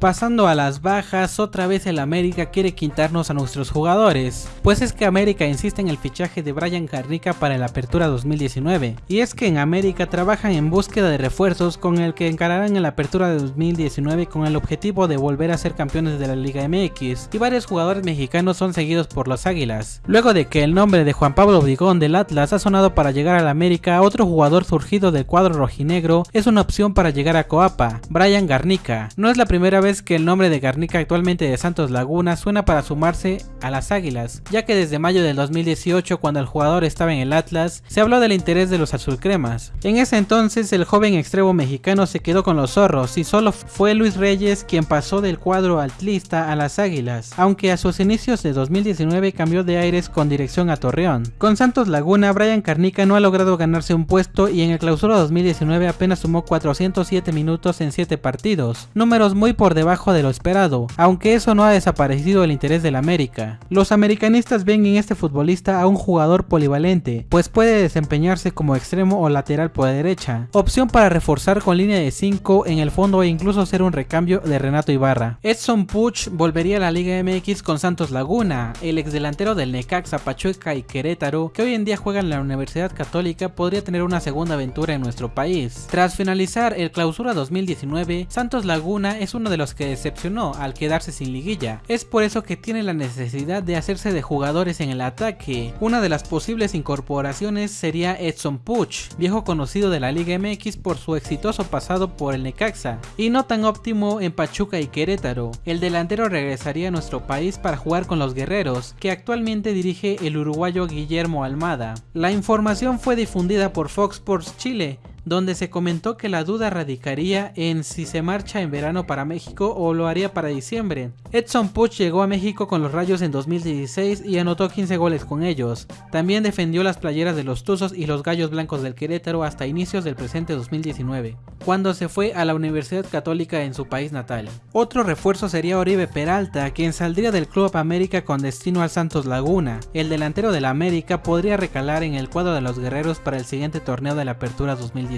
Pasando a las bajas, otra vez el América quiere quitarnos a nuestros jugadores, pues es que América insiste en el fichaje de Brian Garnica para la apertura 2019, y es que en América trabajan en búsqueda de refuerzos con el que encararán en la apertura de 2019 con el objetivo de volver a ser campeones de la Liga MX, y varios jugadores mexicanos son seguidos por los Águilas. Luego de que el nombre de Juan Pablo Obligón del Atlas ha sonado para llegar al América, otro jugador surgido del cuadro rojinegro es una opción para llegar a Coapa, Brian Garnica. No es la primera vez que el nombre de Garnica actualmente de Santos Laguna suena para sumarse a las Águilas, ya que desde mayo del 2018 cuando el jugador estaba en el Atlas, se habló del interés de los azulcremas. En ese entonces el joven extremo mexicano se quedó con los zorros y solo fue Luis Reyes quien pasó del cuadro atlista a las Águilas, aunque a sus inicios de 2019 cambió de aires con dirección a Torreón. Con Santos Laguna, Brian Garnica no ha logrado ganarse un puesto y en el clausura 2019 apenas sumó 407 minutos en 7 partidos, números muy por debajo de lo esperado, aunque eso no ha desaparecido el interés del América. Los americanistas ven en este futbolista a un jugador polivalente, pues puede desempeñarse como extremo o lateral por derecha, opción para reforzar con línea de 5 en el fondo e incluso ser un recambio de Renato Ibarra. Edson Puch volvería a la Liga MX con Santos Laguna, el ex delantero del Necaxa, Pachuca y Querétaro, que hoy en día juega en la Universidad Católica, podría tener una segunda aventura en nuestro país. Tras finalizar el clausura 2019, Santos Laguna es uno de los que decepcionó al quedarse sin liguilla. Es por eso que tiene la necesidad de hacerse de jugadores en el ataque. Una de las posibles incorporaciones sería Edson Puch, viejo conocido de la Liga MX por su exitoso pasado por el Necaxa, y no tan óptimo en Pachuca y Querétaro. El delantero regresaría a nuestro país para jugar con los guerreros, que actualmente dirige el uruguayo Guillermo Almada. La información fue difundida por Fox Sports Chile, donde se comentó que la duda radicaría en si se marcha en verano para México o lo haría para diciembre. Edson Puch llegó a México con los Rayos en 2016 y anotó 15 goles con ellos. También defendió las playeras de los Tuzos y los Gallos Blancos del Querétaro hasta inicios del presente 2019, cuando se fue a la Universidad Católica en su país natal. Otro refuerzo sería Oribe Peralta, quien saldría del Club América con destino al Santos Laguna. El delantero de la América podría recalar en el cuadro de los guerreros para el siguiente torneo de la Apertura 2019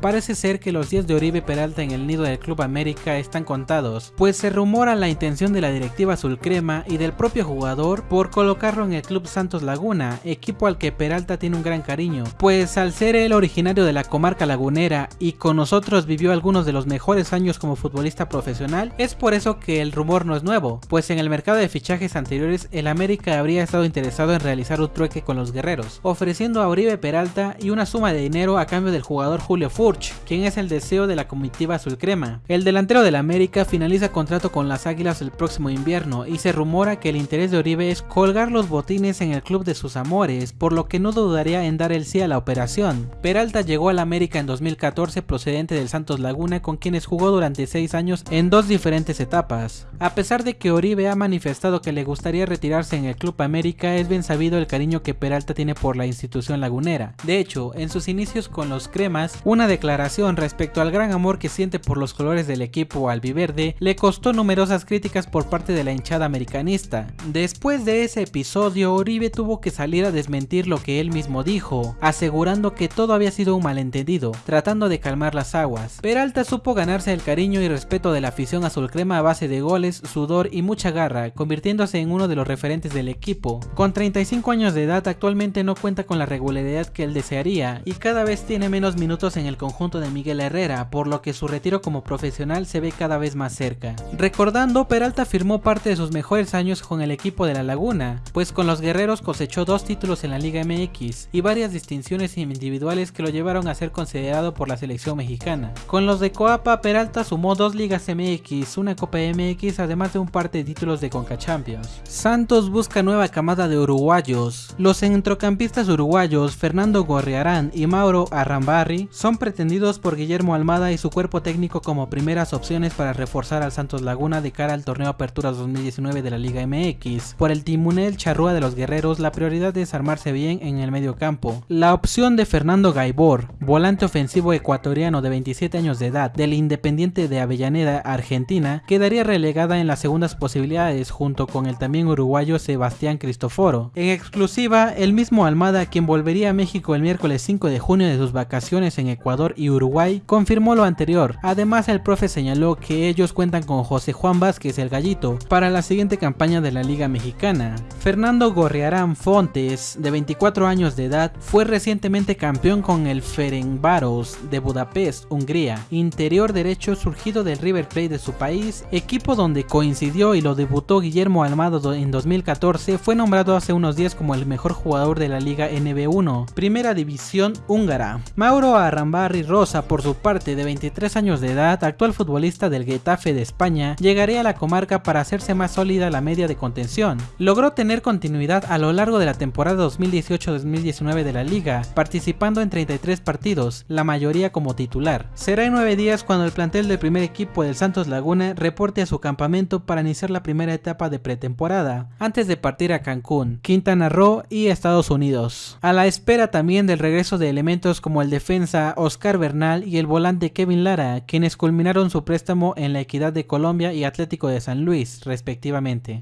Parece ser que los días de Oribe Peralta en el nido del Club América están contados, pues se rumora la intención de la directiva azul crema y del propio jugador por colocarlo en el Club Santos Laguna, equipo al que Peralta tiene un gran cariño, pues al ser él originario de la comarca lagunera y con nosotros vivió algunos de los mejores años como futbolista profesional, es por eso que el rumor no es nuevo, pues en el mercado de fichajes anteriores el América habría estado interesado en realizar un trueque con los guerreros, ofreciendo a Oribe Peralta y una suma de dinero a cambio del jugador Julio Furch, quien es el deseo de la comitiva azul crema. El delantero del América finaliza contrato con las Águilas el próximo invierno y se rumora que el interés de Oribe es colgar los botines en el club de sus amores, por lo que no dudaría en dar el sí a la operación. Peralta llegó al América en 2014 procedente del Santos Laguna con quienes jugó durante 6 años en dos diferentes etapas. A pesar de que Oribe ha manifestado que le gustaría retirarse en el Club América, es bien sabido el cariño que Peralta tiene por la institución lagunera. De hecho, en sus inicios con los cremas una declaración respecto al gran amor que siente por los colores del equipo albiverde le costó numerosas críticas por parte de la hinchada americanista. Después de ese episodio, Oribe tuvo que salir a desmentir lo que él mismo dijo, asegurando que todo había sido un malentendido, tratando de calmar las aguas. Peralta supo ganarse el cariño y respeto de la afición azul crema a base de goles, sudor y mucha garra, convirtiéndose en uno de los referentes del equipo. Con 35 años de edad actualmente no cuenta con la regularidad que él desearía y cada vez tiene menos minutos en el conjunto de Miguel Herrera, por lo que su retiro como profesional se ve cada vez más cerca. Recordando, Peralta firmó parte de sus mejores años con el equipo de La Laguna, pues con los guerreros cosechó dos títulos en la Liga MX y varias distinciones individuales que lo llevaron a ser considerado por la selección mexicana. Con los de Coapa, Peralta sumó dos Ligas MX, una Copa MX, además de un par de títulos de Conca Champions. Santos busca nueva camada de uruguayos. Los centrocampistas uruguayos Fernando Gorriarán y Mauro Son pretendidos por Guillermo Almada y su cuerpo técnico como primeras opciones para reforzar al Santos Laguna de cara al torneo Apertura 2019 de la Liga MX. Por el timonel charrúa de los guerreros, la prioridad es armarse bien en el medio campo. La opción de Fernando Gaibor, volante ofensivo ecuatoriano de 27 años de edad del Independiente de Avellaneda, Argentina, quedaría relegada en las segundas posibilidades junto con el también uruguayo Sebastián Cristoforo. En exclusiva, el mismo Almada, quien volvería a México el miércoles 5 de junio de sus vacaciones, en Ecuador y Uruguay, confirmó lo anterior. Además, el profe señaló que ellos cuentan con José Juan Vázquez el Gallito para la siguiente campaña de la Liga Mexicana. Fernando Gorriarán Fontes, de 24 años de edad, fue recientemente campeón con el Ferencváros de Budapest, Hungría, interior derecho surgido del River Plate de su país, equipo donde coincidió y lo debutó Guillermo Almado en 2014, fue nombrado hace unos días como el mejor jugador de la Liga NB1, primera división húngara. Mauro Arrambarri Rosa, por su parte, de 23 años de edad, actual futbolista del Getafe de España, llegaría a la comarca para hacerse más sólida la media de contención. Logró tener continuidad a lo largo de la temporada 2018-2019 de la liga, participando en 33 partidos, la mayoría como titular. Será en 9 días cuando el plantel del primer equipo del Santos Laguna reporte a su campamento para iniciar la primera etapa de pretemporada, antes de partir a Cancún, Quintana Roo y Estados Unidos. A la espera también del regreso de elementos como el Oscar Bernal y el volante Kevin Lara, quienes culminaron su préstamo en la Equidad de Colombia y Atlético de San Luis, respectivamente.